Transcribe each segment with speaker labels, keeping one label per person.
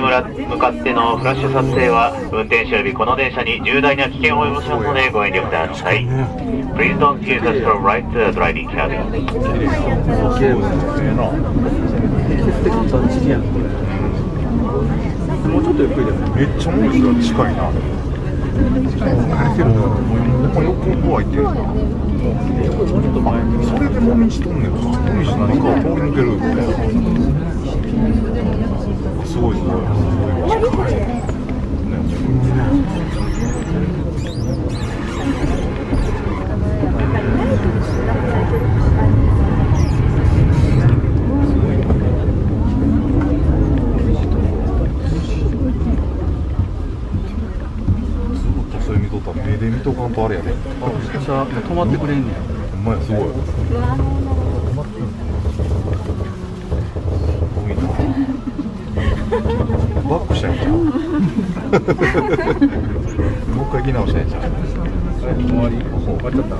Speaker 1: に向かってのフラッシュ撮影は運転手よりこの電車に重大な危険を及ぼしますのでご遠慮ください。Please don't use the strobe right to the driving cabin.
Speaker 2: もうちょっとゆっくりだよね
Speaker 3: めっちゃ近いな横怖いっていうそれでもみじとん。ねんかモミジ何かを通り抜けるすごいすごいすごいねっとそれ見とったら目で見とかんとあれやで
Speaker 2: あさ止まってくれんねや。
Speaker 3: ほんまやすごい。バックしたんちゃう？もう一回行き直したんちゃう？
Speaker 2: 終わり。終わっちゃった。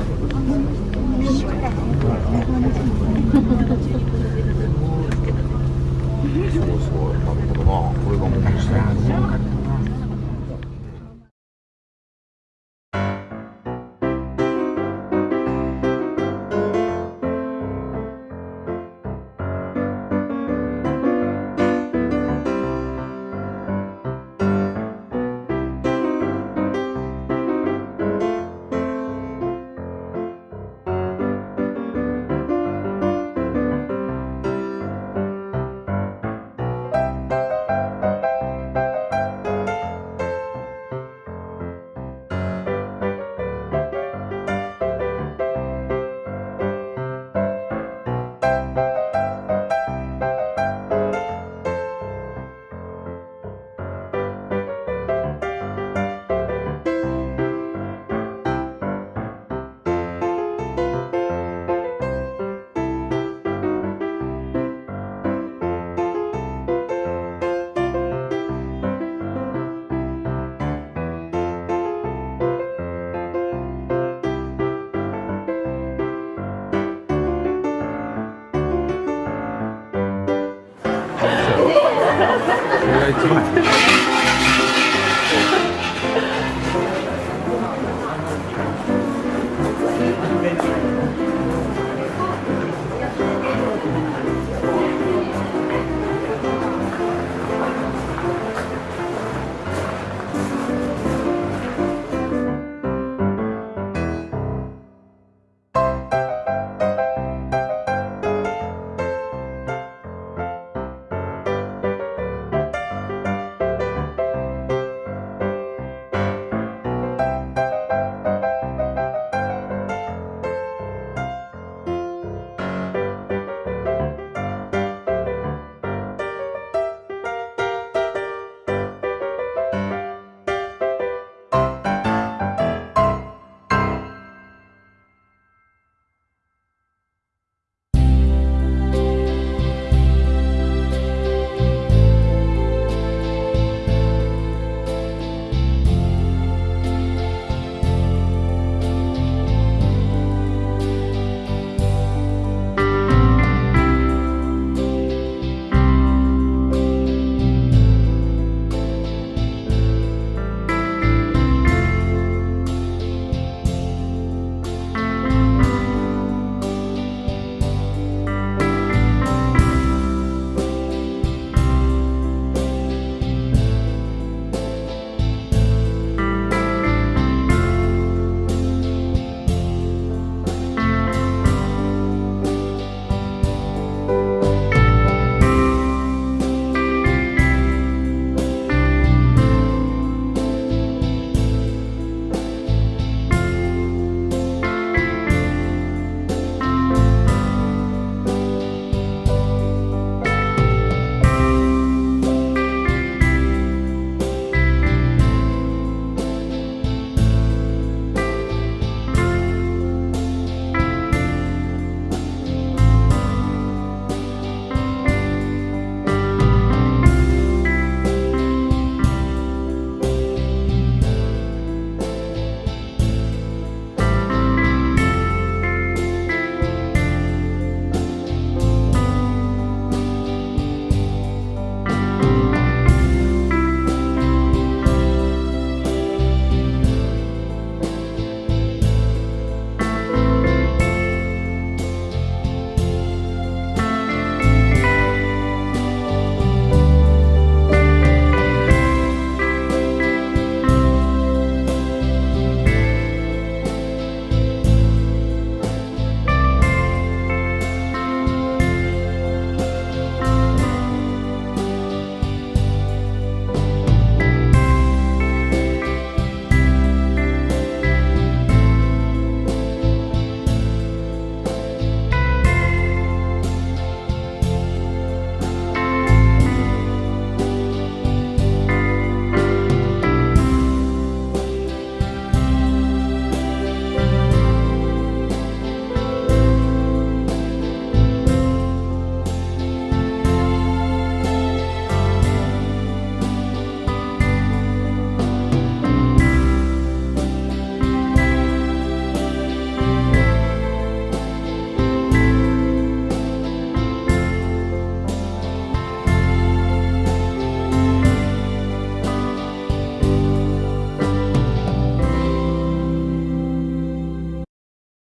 Speaker 3: すごいすごい。なるほどな。これがもう一ね
Speaker 2: 一い。